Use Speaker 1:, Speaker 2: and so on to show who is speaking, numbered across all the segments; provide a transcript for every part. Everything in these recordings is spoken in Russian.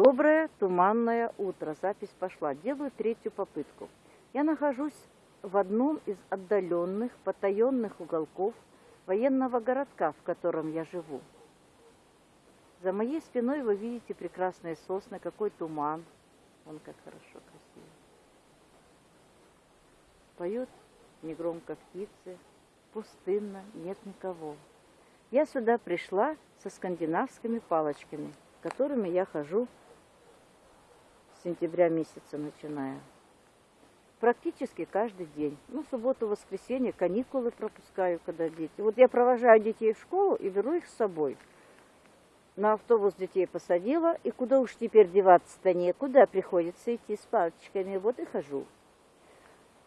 Speaker 1: Доброе туманное утро. Запись пошла. Делаю третью попытку. Я нахожусь в одном из отдаленных, потаенных уголков военного городка, в котором я живу. За моей спиной вы видите прекрасные сосны, какой туман. Он как хорошо, красиво. Поют негромко птицы, пустынно, нет никого. Я сюда пришла со скандинавскими палочками, которыми я хожу сентября месяца начиная. Практически каждый день. Ну, субботу, воскресенье, каникулы пропускаю, когда дети. Вот я провожаю детей в школу и беру их с собой. На автобус детей посадила, и куда уж теперь деваться-то некуда, приходится идти с палочками. Вот и хожу.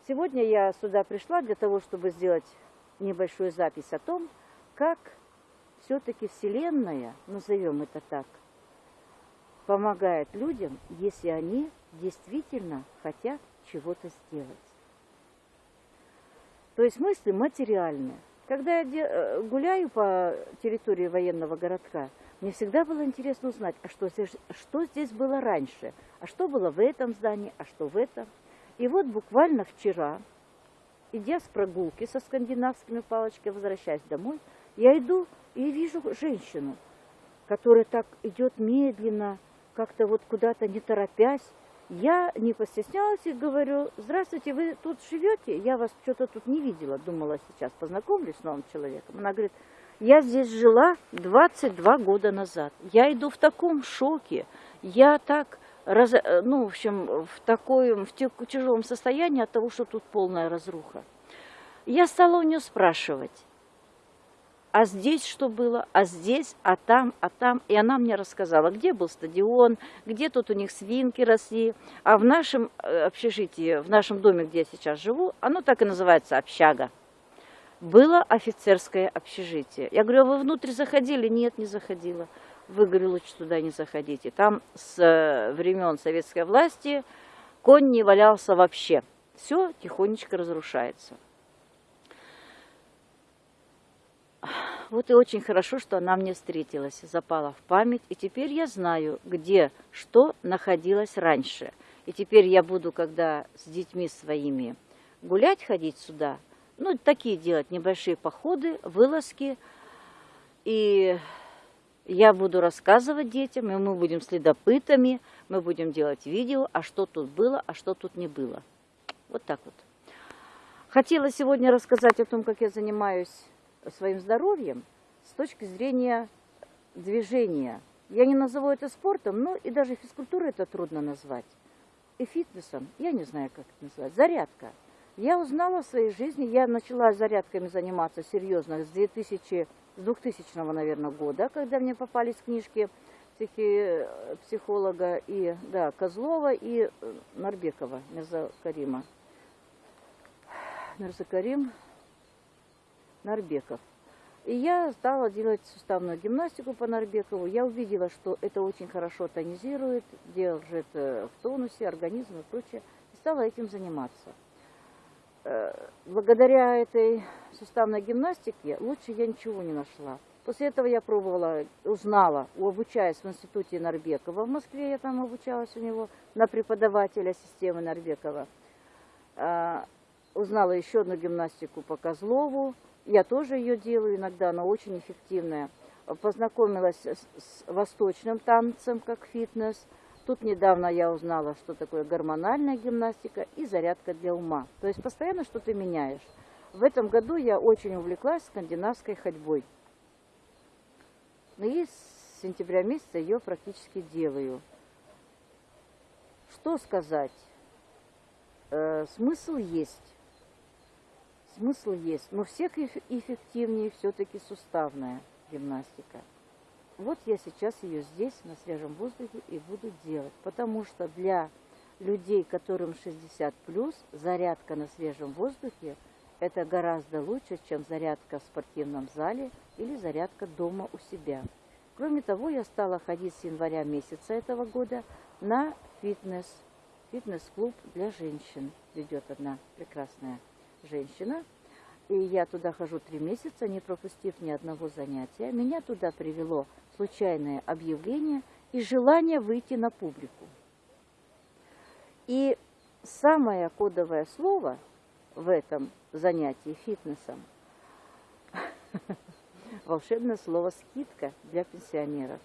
Speaker 1: Сегодня я сюда пришла для того, чтобы сделать небольшую запись о том, как все-таки Вселенная, назовем это так, помогает людям, если они действительно хотят чего-то сделать. То есть мысли материальные. Когда я э, гуляю по территории военного городка, мне всегда было интересно узнать, а что здесь, что здесь было раньше, а что было в этом здании, а что в этом. И вот буквально вчера, идя с прогулки со скандинавскими палочками, возвращаясь домой, я иду и вижу женщину, которая так идет медленно, как-то вот куда-то не торопясь. Я не постеснялась и говорю, здравствуйте, вы тут живете? Я вас что-то тут не видела, думала сейчас познакомлюсь с новым человеком. Она говорит, я здесь жила 22 года назад. Я иду в таком шоке. Я так, раз, ну, в общем, в таком, в тяжелом состоянии от того, что тут полная разруха. Я стала у нее спрашивать, а здесь что было, а здесь, а там, а там. И она мне рассказала, где был стадион, где тут у них свинки росли. А в нашем э, общежитии, в нашем доме, где я сейчас живу, оно так и называется общага. Было офицерское общежитие. Я говорю, а вы внутрь заходили? Нет, не заходила. Вы, говорю, лучше туда не заходите. Там с э, времен советской власти конь не валялся вообще. Все тихонечко разрушается. Вот и очень хорошо, что она мне встретилась, запала в память. И теперь я знаю, где что находилось раньше. И теперь я буду, когда с детьми своими гулять, ходить сюда, ну, такие делать небольшие походы, вылазки. И я буду рассказывать детям, и мы будем следопытами, мы будем делать видео, а что тут было, а что тут не было. Вот так вот. Хотела сегодня рассказать о том, как я занимаюсь своим здоровьем с точки зрения движения. Я не назову это спортом, но и даже физкультурой это трудно назвать. И фитнесом, я не знаю, как это назвать, зарядка. Я узнала в своей жизни, я начала зарядками заниматься серьезно с 2000, с 2000 наверное, года, когда мне попались книжки психи, психолога и, да, Козлова и э, Нарбекова, Мирза Карима. Мирза Карим, Нарбеков. И я стала делать суставную гимнастику по Нарбекову. Я увидела, что это очень хорошо тонизирует, держит э, в тонусе организм и прочее. И стала этим заниматься. Э, благодаря этой суставной гимнастике лучше я ничего не нашла. После этого я пробовала, узнала, обучаясь в институте Нарбекова в Москве, я там обучалась у него на преподавателя системы Нарбекова. Узнала еще одну гимнастику по Козлову, я тоже ее делаю иногда, она очень эффективная. Познакомилась с восточным танцем, как фитнес. Тут недавно я узнала, что такое гормональная гимнастика и зарядка для ума. То есть постоянно что-то меняешь. В этом году я очень увлеклась скандинавской ходьбой. Ну и с сентября месяца ее практически делаю. Что сказать? Э, смысл есть. Смысл есть, но всех эффективнее все-таки суставная гимнастика. Вот я сейчас ее здесь, на свежем воздухе, и буду делать. Потому что для людей, которым 60 плюс, зарядка на свежем воздухе это гораздо лучше, чем зарядка в спортивном зале или зарядка дома у себя. Кроме того, я стала ходить с января месяца этого года на фитнес. Фитнес-клуб для женщин ведет одна прекрасная женщина, и я туда хожу три месяца, не пропустив ни одного занятия. Меня туда привело случайное объявление, и желание выйти на публику. И самое кодовое слово в этом занятии фитнесом – волшебное слово «скидка» для пенсионеров.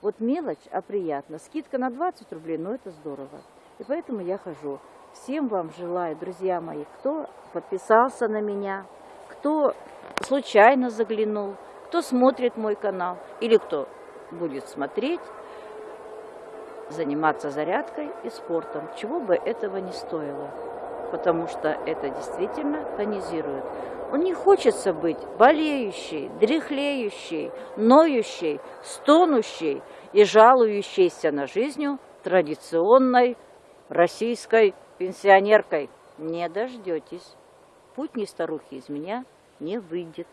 Speaker 1: Вот мелочь, а приятно. Скидка на 20 рублей, но это здорово. И поэтому я хожу. Всем вам желаю, друзья мои, кто подписался на меня, кто случайно заглянул, кто смотрит мой канал или кто будет смотреть, заниматься зарядкой и спортом, чего бы этого не стоило, потому что это действительно тонизирует. Он не хочется быть болеющей, дряхлеющей, ноющей, стонущей и жалующейся на жизнь традиционной российской пенсионеркой. Не дождетесь. Путь не старухи из меня не выйдет.